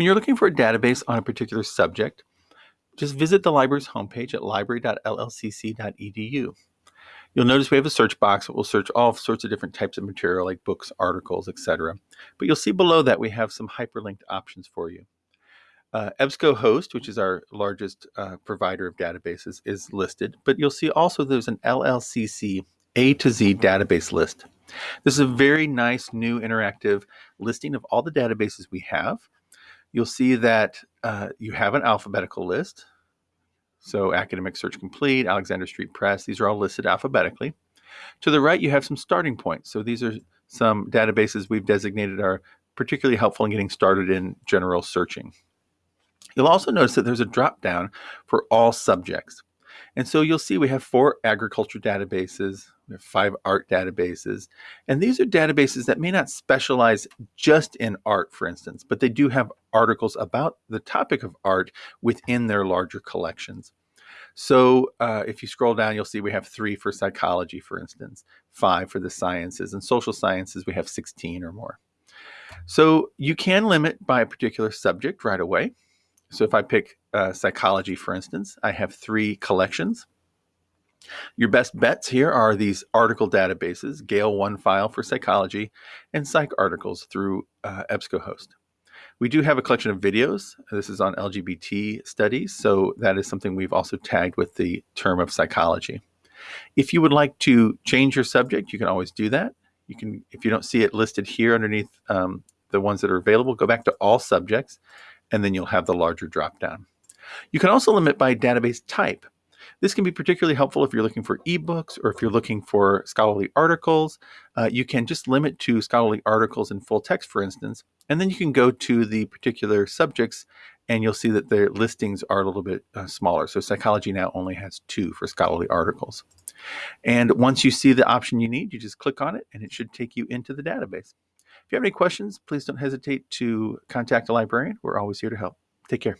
When you're looking for a database on a particular subject, just visit the library's homepage at library.llcc.edu. You'll notice we have a search box that will search all sorts of different types of material like books, articles, etc. But you'll see below that we have some hyperlinked options for you. Uh, EBSCOhost, which is our largest uh, provider of databases, is listed, but you'll see also there's an LLCC A to Z database list. This is a very nice new interactive listing of all the databases we have. You'll see that uh, you have an alphabetical list. So Academic Search Complete, Alexander Street Press, these are all listed alphabetically. To the right, you have some starting points. So these are some databases we've designated are particularly helpful in getting started in general searching. You'll also notice that there's a drop down for all subjects. And so you'll see we have four agriculture databases, we have five art databases, and these are databases that may not specialize just in art, for instance, but they do have articles about the topic of art within their larger collections. So uh, if you scroll down, you'll see we have three for psychology, for instance, five for the sciences, and social sciences, we have 16 or more. So you can limit by a particular subject right away. So if I pick uh, psychology, for instance, I have three collections. Your best bets here are these article databases, Gale OneFile for psychology, and PsycArticles through uh, EBSCOhost. We do have a collection of videos. This is on LGBT studies, so that is something we've also tagged with the term of psychology. If you would like to change your subject, you can always do that. You can, if you don't see it listed here underneath um, the ones that are available, go back to all subjects and then you'll have the larger dropdown. You can also limit by database type. This can be particularly helpful if you're looking for ebooks or if you're looking for scholarly articles. Uh, you can just limit to scholarly articles in full text, for instance, and then you can go to the particular subjects and you'll see that their listings are a little bit uh, smaller. So psychology now only has two for scholarly articles. And once you see the option you need, you just click on it and it should take you into the database. If you have any questions, please don't hesitate to contact a librarian. We're always here to help. Take care.